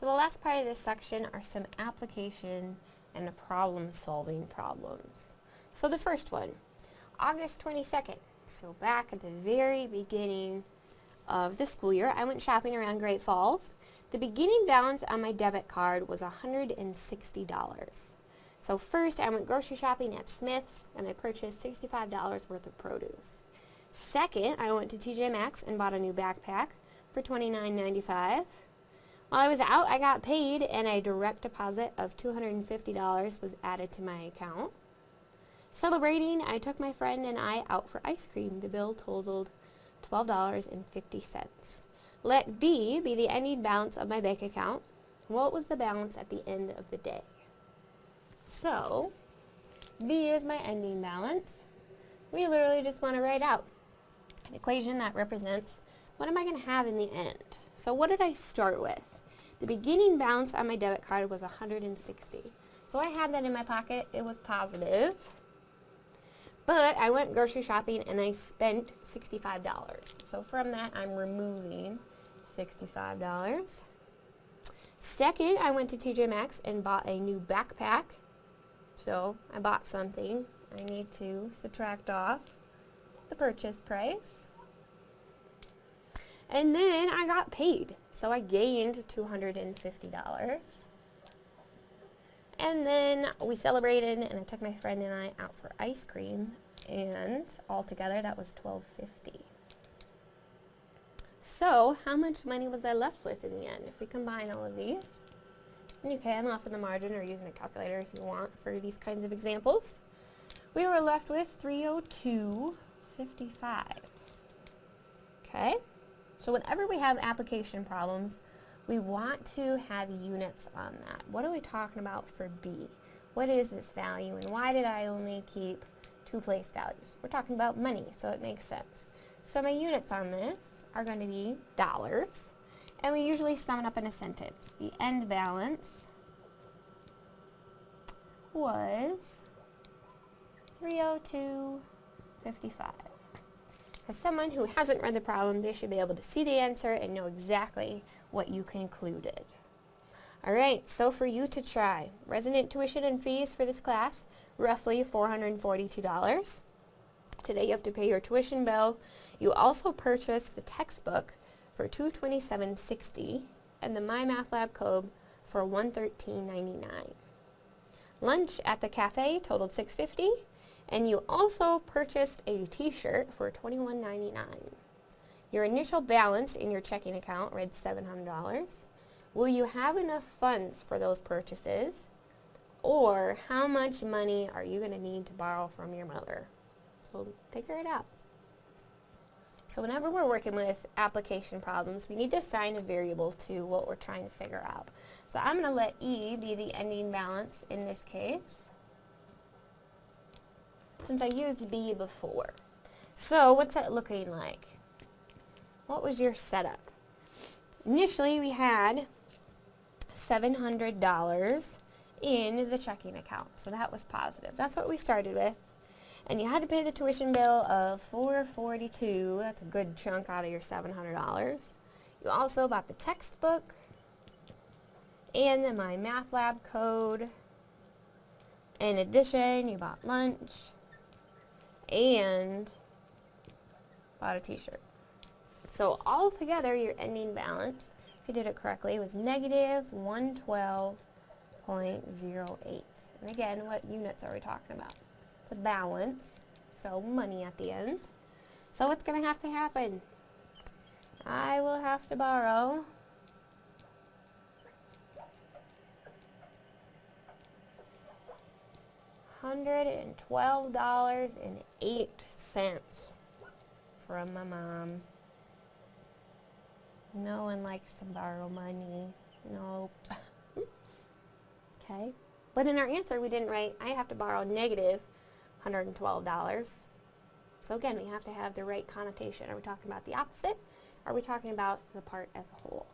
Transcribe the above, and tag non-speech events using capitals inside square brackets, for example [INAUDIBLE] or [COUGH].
So the last part of this section are some application and problem solving problems. So the first one, August 22nd. So back at the very beginning of the school year, I went shopping around Great Falls. The beginning balance on my debit card was $160. So first, I went grocery shopping at Smith's and I purchased $65 worth of produce. Second, I went to TJ Maxx and bought a new backpack for $29.95. While I was out, I got paid and a direct deposit of $250 was added to my account. Celebrating, I took my friend and I out for ice cream. The bill totaled $12.50. Let B be the ending balance of my bank account. What was the balance at the end of the day? So, B is my ending balance. We literally just want to write out an equation that represents what am I going to have in the end. So what did I start with? The beginning balance on my debit card was 160. So I had that in my pocket. It was positive. But I went grocery shopping and I spent $65. So from that, I'm removing $65. Second, I went to TJ Maxx and bought a new backpack. So I bought something. I need to subtract off the purchase price. And then I got paid. So I gained $250. And then we celebrated and I took my friend and I out for ice cream and altogether that was $12.50. So how much money was I left with in the end? If we combine all of these, and you can off in the margin or using a calculator if you want for these kinds of examples, we were left with 302.55. Okay? So whenever we have application problems, we want to have units on that. What are we talking about for B? What is this value and why did I only keep two place values? We're talking about money, so it makes sense. So my units on this are going to be dollars, and we usually sum it up in a sentence. The end balance was 302.55 because someone who hasn't read the problem, they should be able to see the answer and know exactly what you concluded. Alright, so for you to try, resident tuition and fees for this class, roughly $442. Today you have to pay your tuition bill. You also purchased the textbook for $227.60 and the MyMathLab code for $113.99. Lunch at the cafe totaled $650 and you also purchased a t-shirt for $21.99. Your initial balance in your checking account read $700. Will you have enough funds for those purchases? Or how much money are you going to need to borrow from your mother? So figure it out. So whenever we're working with application problems, we need to assign a variable to what we're trying to figure out. So I'm going to let E be the ending balance in this case since I used B before. So what's that looking like? What was your setup? Initially we had $700 in the checking account, so that was positive. That's what we started with. And you had to pay the tuition bill of 442. That's a good chunk out of your $700. You also bought the textbook and the lab code. In addition, you bought lunch and bought a t-shirt. So all together, your ending balance, if you did it correctly, was negative 112.08. And again, what units are we talking about? It's a balance, so money at the end. So what's going to have to happen? I will have to borrow $112.08 from my mom. No one likes to borrow money. Nope. [LAUGHS] okay. But in our answer, we didn't write, I have to borrow negative $112. So again, we have to have the right connotation. Are we talking about the opposite? Are we talking about the part as a whole?